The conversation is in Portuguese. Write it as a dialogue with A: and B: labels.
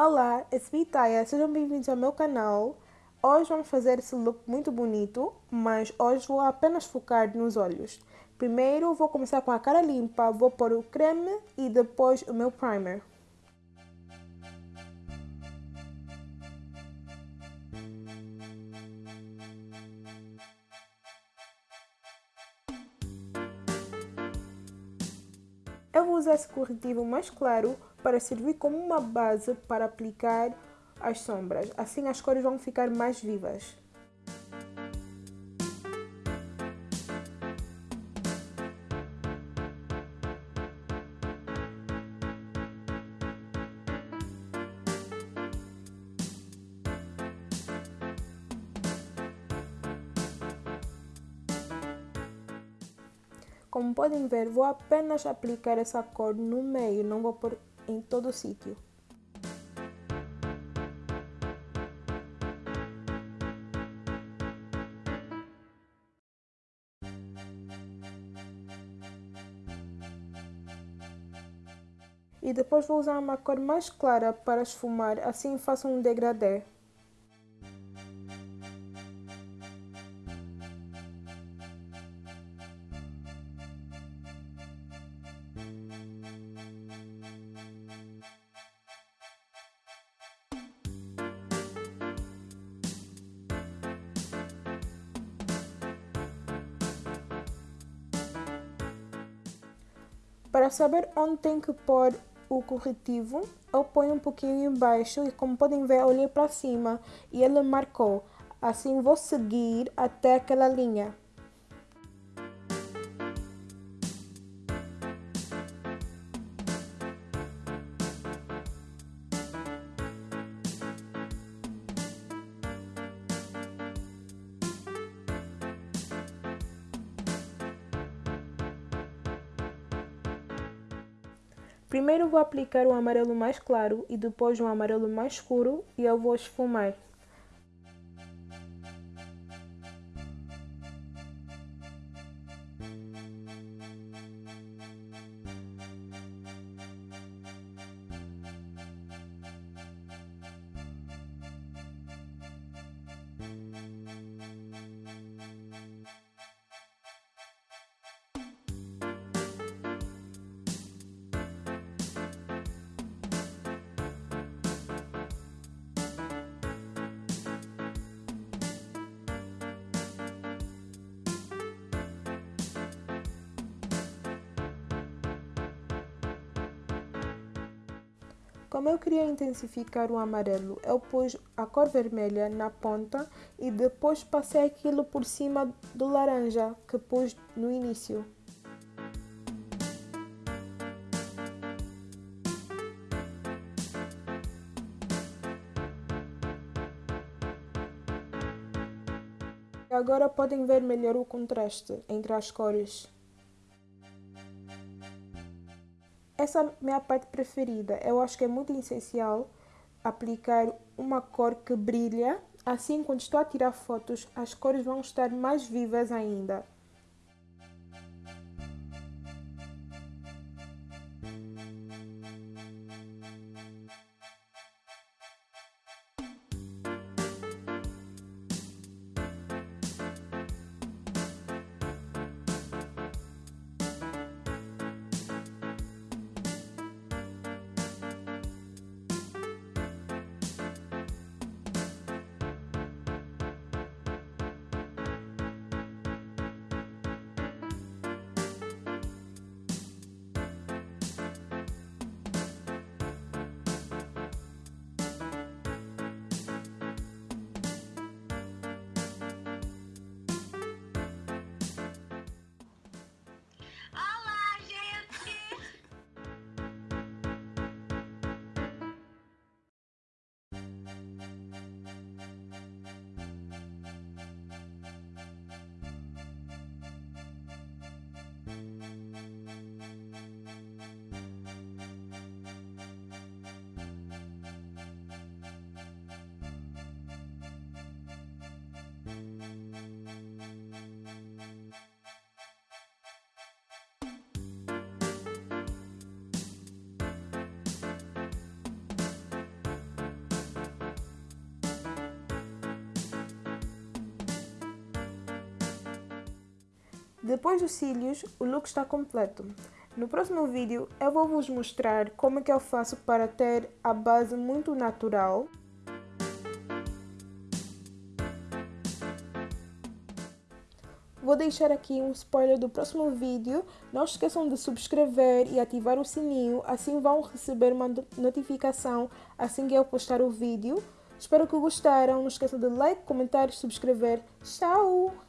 A: Olá, eu sou Itaya, sejam bem-vindos ao meu canal. Hoje vamos fazer esse look muito bonito, mas hoje vou apenas focar nos olhos. Primeiro vou começar com a cara limpa, vou pôr o creme e depois o meu primer. Eu vou usar esse corretivo mais claro para servir como uma base para aplicar as sombras. Assim as cores vão ficar mais vivas. Como podem ver, vou apenas aplicar essa cor no meio, não vou pôr em todo o sítio. E depois vou usar uma cor mais clara para esfumar, assim faço um degradê. Para saber onde tem que pôr o corretivo, eu ponho um pouquinho embaixo e como podem ver, olhei para cima e ele marcou. Assim vou seguir até aquela linha. Primeiro vou aplicar o amarelo mais claro e depois um amarelo mais escuro e eu vou esfumar. Como eu queria intensificar o amarelo, eu pus a cor vermelha na ponta e depois passei aquilo por cima do laranja que pus no início. Agora podem ver melhor o contraste entre as cores. Essa é a minha parte preferida. Eu acho que é muito essencial aplicar uma cor que brilha. Assim, quando estou a tirar fotos, as cores vão estar mais vivas ainda. Depois dos cílios, o look está completo. No próximo vídeo eu vou vos mostrar como é que eu faço para ter a base muito natural. Vou deixar aqui um spoiler do próximo vídeo. Não esqueçam de subscrever e ativar o sininho, assim vão receber uma notificação assim que eu postar o vídeo. Espero que gostaram. Não esqueçam de like, comentar e subscrever. Tchau!